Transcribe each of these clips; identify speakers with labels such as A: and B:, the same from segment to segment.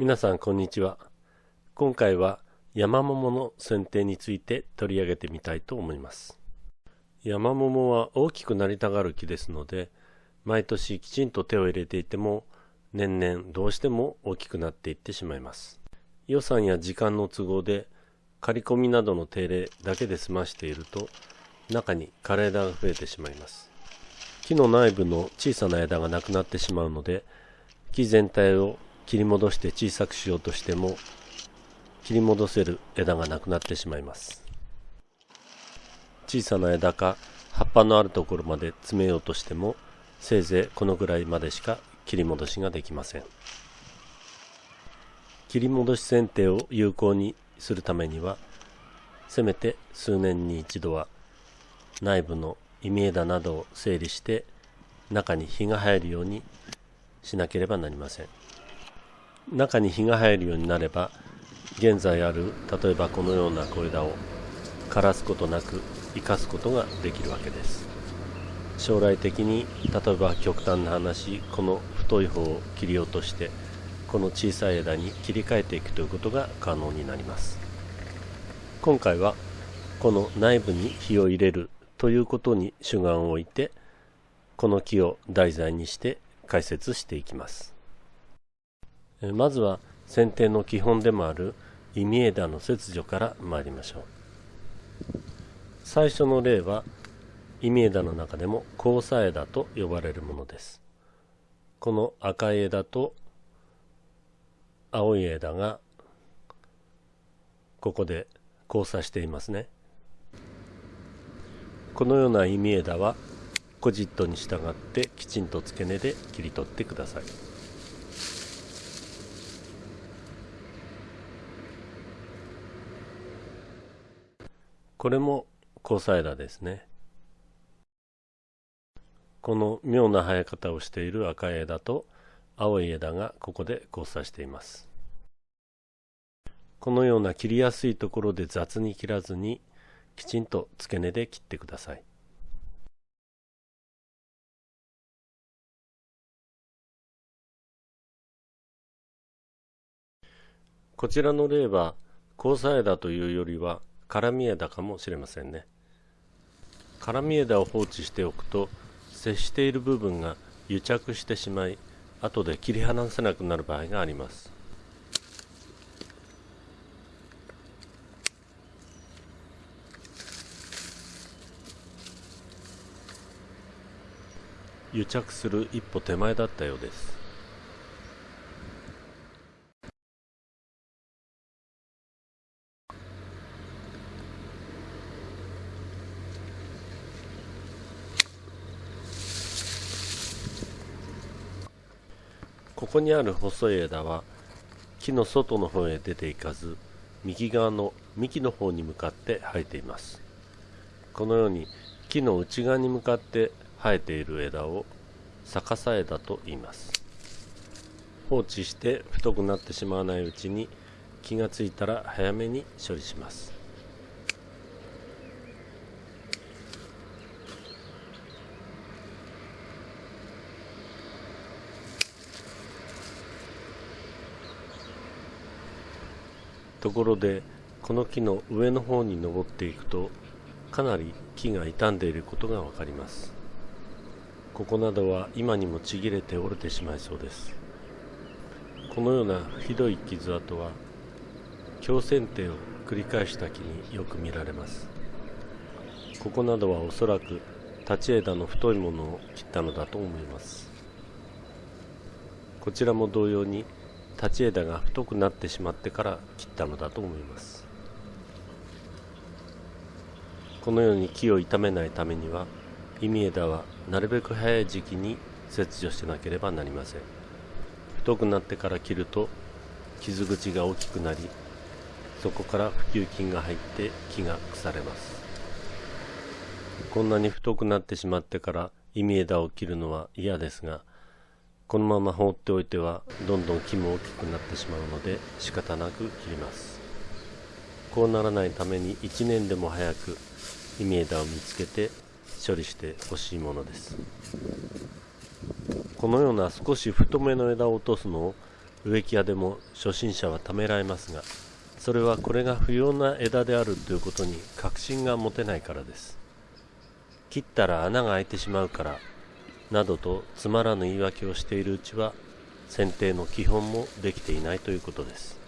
A: 皆さんこんにちは。今回は山桃の剪定について取り上げてみたいと思います。山桃は大きくなりたがる木ですので毎年きちんと手を入れていても年々どうしても大きくなっていってしまいます。予算や時間の都合で刈り込みなどの手入れだけで済ましていると中に枯れ枝が増えてしまいます。木の内部の小さな枝がなくなってしまうので木全体を切り戻して小さくしようとしても切り戻せる枝がなくなってしまいます。小さな枝か葉っぱのあるところまで詰めようとしてもせいぜいこのぐらいまでしか切り戻しができません。切り戻し剪定を有効にするためにはせめて数年に一度は内部の忌み枝などを整理して中に日が入るようにしなければなりません。中に日が入るようになれば現在ある例えばこのような小枝を枯らすことなく生かすことができるわけです。将来的に例えば極端な話この太い方を切り落としてこの小さい枝に切り替えていくということが可能になります。今回はこの内部に火を入れるということに主眼を置いてこの木を題材にして解説していきます。まずは剪定の基本でもある忌み枝の切除から参りましょう。最初の例は忌み枝の中でも交差枝と呼ばれるものです。この赤い枝と青い枝がここで交差していますね。このような忌み枝はコジットに従ってきちんと付け根で切り取ってください。これも交差枝ですね。この妙な生え方をしている赤い枝と青い枝がここで交差しています。このような切りやすいところで雑に切らずにきちんと付け根で切ってください。こちらの例は交差枝というよりは絡み枝かもしれませんね。絡み枝を放置しておくと接している部分が癒着してしまい後で切り離せなくなる場合があります。癒着する一歩手前だったようです。ここにある細い枝は木の外の方へ出ていかず右側の幹の方に向かって生えています。このように木の内側に向かって生えている枝を逆さ枝と言います。放置して太くなってしまわないうちに気がついたら早めに処理します。ところでこの木の上の方に登っていくとかなり木が傷んでいることがわかります。ここなどは今にもちぎれて折れてしまいそうです。このようなひどい傷跡は強剪定を繰り返した木によく見られます。ここなどはおそらく立ち枝の太いものを切ったのだと思います。こちらも同様に立ち枝が太くなってしまってから切ったのだと思います。このように木を傷めないためには忌み枝はなるべく早い時期に切除しなければなりません。太くなってから切ると傷口が大きくなりそこから普及菌が入って木が腐れます。こんなに太くなってしまってから忌み枝を切るのは嫌ですがこのまま放っておいてはどんどん木も大きくなってしまうので仕方なく切ります。こうならないために1年でも早く忌み枝を見つけて処理してほしいものです。このような少し太めの枝を落とすのを植木屋でも初心者はためられますがそれはこれが不要な枝であるということに確信が持てないからです。切ったら穴が開いてしまうからなどとつまらぬ言い訳をしているうちは剪定の基本もできていないということです。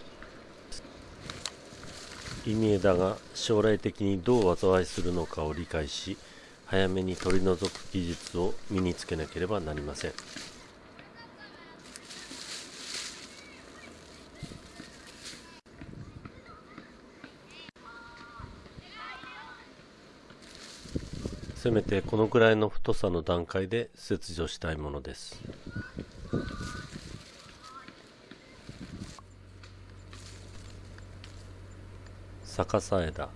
A: 意味枝が将来的にどう災いするのかを理解し早めに取り除く技術を身につけなければなりません。せめてこのくらいの太さの段階で切除したいものです。逆さ枝。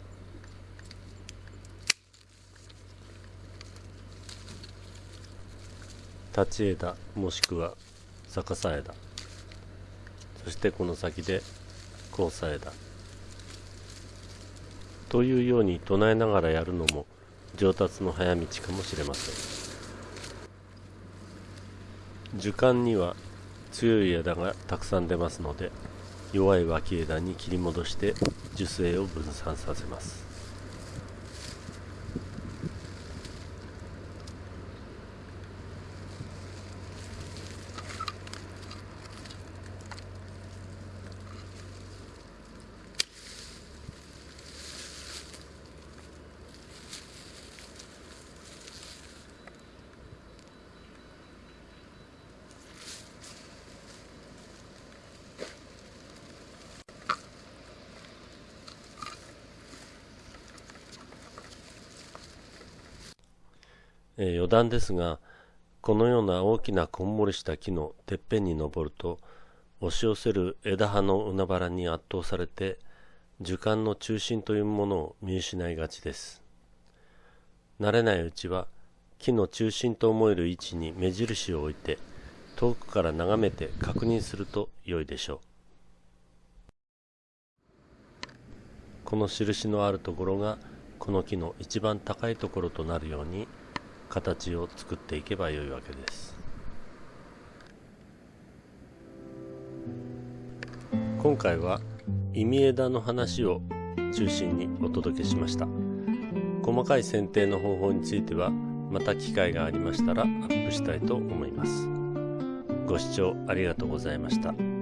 A: 立ち枝。もしくは逆さ枝。そしてこの先で交差枝。というように唱えながらやるのも上達の早道かもしれません。樹幹には強い枝がたくさん出ますので弱い脇枝に切り戻して樹勢を分散させます。えー、余談ですがこのような大きなこんもりした木のてっぺんに登ると押し寄せる枝葉の海原に圧倒されて樹幹の中心というものを見失いがちです。慣れないうちは木の中心と思える位置に目印を置いて遠くから眺めて確認すると良いでしょう。この印のあるところがこの木の一番高いところとなるように形を作っていけばよいわけです。今回は意味枝の話を中心にお届けしました。細かい剪定の方法についてはまた機会がありましたらアップしたいと思います。ご視聴ありがとうございました。